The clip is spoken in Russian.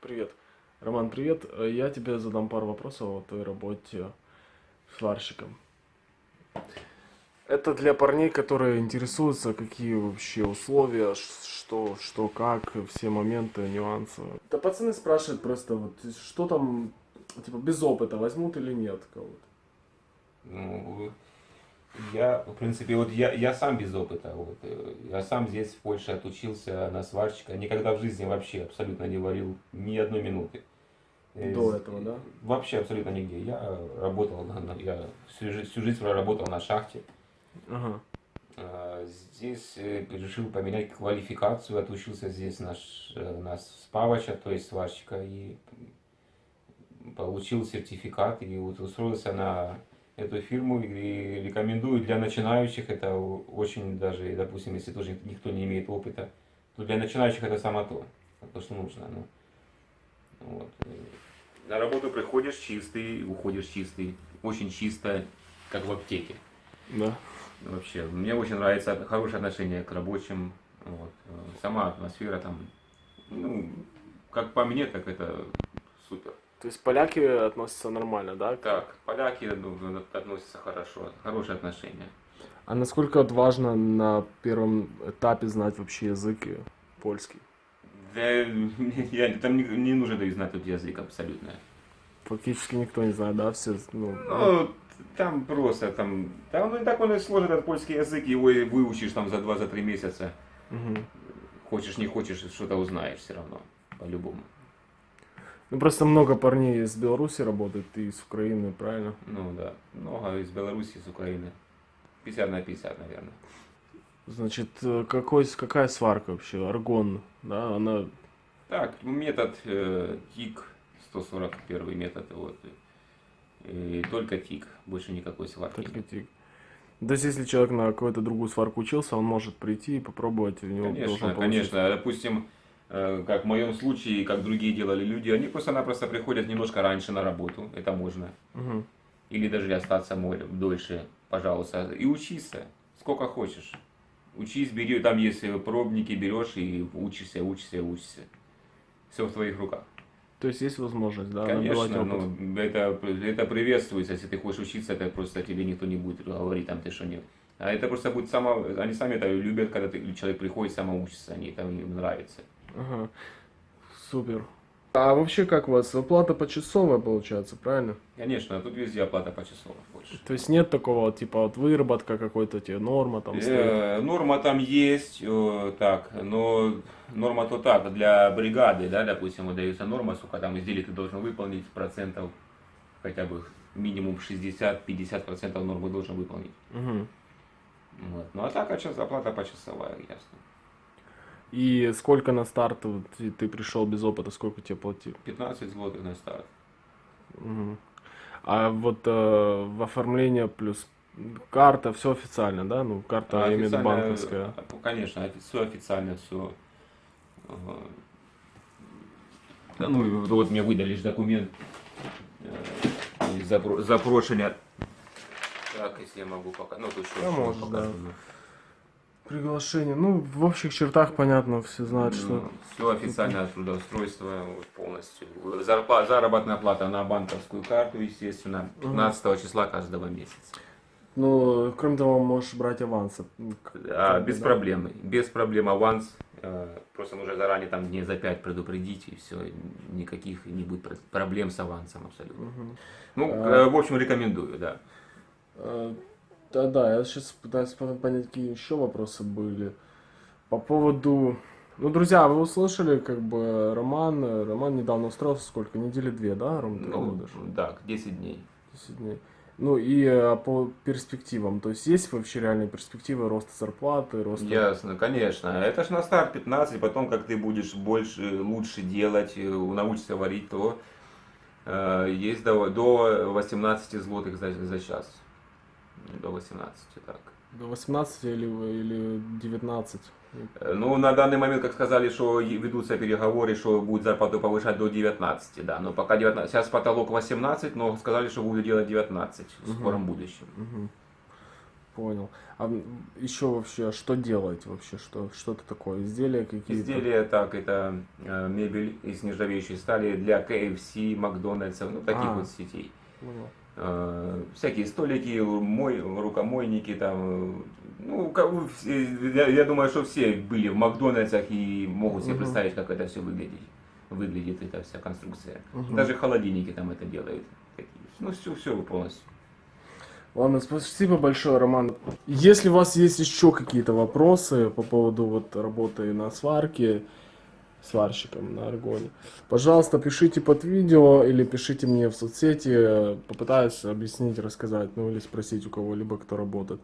Привет. Роман, привет. Э, Я тебе задам пару вопросов о твоей работе сварщиком. Это для парней, которые интересуются, какие вообще условия, что, что, как, все моменты, нюансы. Да пацаны спрашивают просто, вот, что там, типа, без опыта возьмут или нет кого-то. Ну, я, в принципе, вот я, я сам без опыта. Вот, э, я сам здесь, в Польше, отучился на сварщика. Никогда в жизни вообще абсолютно не варил ни одной минуты. Э, До этого, да? Вообще абсолютно нигде. Я работал, на, я всю, всю жизнь проработал на шахте. Ага. А, Здесь э, решил поменять квалификацию, отучился здесь на, ш- э, на спавача, то есть сварщика, и получил сертификат, и вот устроился на эту фирму, и рекомендую для начинающих, это очень даже, допустим, если тоже никто не имеет опыта, то для начинающих это само то, то, что нужно. Ну, вот. На работу приходишь чистый, уходишь чистый, очень чисто, как в аптеке. Да. Вообще, мне очень нравится хорошее отношение к рабочим. Вот. Сама атмосфера там, ну, как по мне, так это супер. То есть поляки относятся нормально, да? Так, поляки относятся хорошо, хорошие отношения. А насколько вот важно на первом этапе знать вообще язык польский? Да, я, там не, не нужно да, знать тут язык абсолютно. Фактически никто не знает, да, все, ну, Ну, там просто, там, там ну, так он и сложен, этот польский язык, его и выучишь там за 2-3 месяца. мгм. Хочешь, не хочешь, что-то узнаешь все равно, по-любому. Ну, просто много парней из Беларуси работает и из Украины, правильно? Ну да, много из Беларуси, из Украины. 50 на 50, наверное. Значит, э, какой, какая сварка вообще? Аргон, да, она... Так, метод э, ТИК, 141 метод, вот. И только ТИК, больше никакой сварки. Только тик. То есть, если человек на какую-то другую сварку учился, он может прийти и попробовать, у него должен Конечно, получиться. конечно. Допустим, как в моем случае, как другие делали люди, они просто-напросто приходят немножко раньше на работу, это можно. Мгм. Или даже остаться море дольше, пожалуйста, и учиться, сколько хочешь. Учись, бери, там есть э, пробники, берешь и учишься, учишься, учишься. Все в твоих руках. То есть, есть возможность, да, Конечно, опыт? ну, это, это приветствуется, если ты хочешь учиться, это просто тебе никто не будет говорить, там ты что нет. А это просто будет само, они сами это любят, когда ты, человек приходит самоучиться, они там им нравится. Ага. Супер. А вообще как у вас? Оплата почасовая получается, правильно? Конечно, а тут везде оплата почасово больше. То есть нет такого, типа, вот выработка какой-то, тебе норма там стоит? Э, норма там есть, э, так, но норма то так, для бригады, да, допустим, выдается норма, сколько там изделий ты должен выполнить, процентов, хотя бы минимум 60-50 процентов нормы должен выполнить. Мгм. Вот. Ну а так, а час оплата почасовая, ясно. И сколько на старт вот, ты, ты пришел без опыта, сколько тебе платили? 15 злотых на старт. Мгм. А вот э, в оформление плюс карта, все официально, да? Ну, карта, А официально, банковская. э, Конечно, все официально, все. Да ну, вот мне выдали ж документ э, из запро- запрошення. Так, если я могу пока. Ну, тут что, Да, можешь, показано. Приглашение. Ну, в общих чертах понятно, все знают, что... все официальное трудоустройство вот, полностью. Зарпа- заработная плата на банковскую карту, естественно, 15 числа каждого месяца. Ну, кроме того, можешь брать авансы. Ну, А, без да. проблем. Без проблем аванс. Э, Просто нужно заранее там дней за 5 предупредить, и все. Никаких не будет про- проблем с авансом абсолютно. Мгм. Ну, А. э, в общем, рекомендую, да. Э, Да-да, я сейчас пытаюсь понять, какие еще вопросы были. По поводу... Ну, друзья, вы услышали, как бы, Роман, Роман недавно устроился, сколько, недели две, да, Ром, ты Ну, работаешь? да, 10 дней. 10 дней. Ну, и э, по перспективам, то есть есть вообще реальные перспективы роста зарплаты, роста... Ясно, конечно. Это ж на старт 15, потом как ты будешь больше, лучше делать, э, научишься варить, то э, есть до, до 18 злотых за, за час. До 18, так. До 18 или, или 19? Э, Ну, на данный момент, как сказали, что ведутся переговоры, что будет зарплату повышать до 19, да. Но пока 19, сейчас потолок 18, но сказали, что будут делать 19 в Мгм. скором будущем. Мгм. Понял. А еще вообще, что делать вообще? Что, что это такое? Изделия какие-то? Изделия так, это э, мебель из нержавеющей стали для KFC, Макдональдса, ну таких А. вот сетей. Понял. Э, всякие столики, мой, рукомойники там, ну, я, я думаю, что все были в Макдональдсах и могут себе Мгм. представить, как это все выглядит, выглядит эта вся конструкция. Мгм. Даже холодильники там это делают. Ну, все, все полностью. Ладно, спасибо большое, Роман. Если у вас есть еще какие-то вопросы по поводу вот работы на сварке, сварщиком на аргоне, пожалуйста, пишите под видео или пишите мне в соцсети, попытаюсь объяснить, рассказать, ну или спросить у кого-либо, кто работает.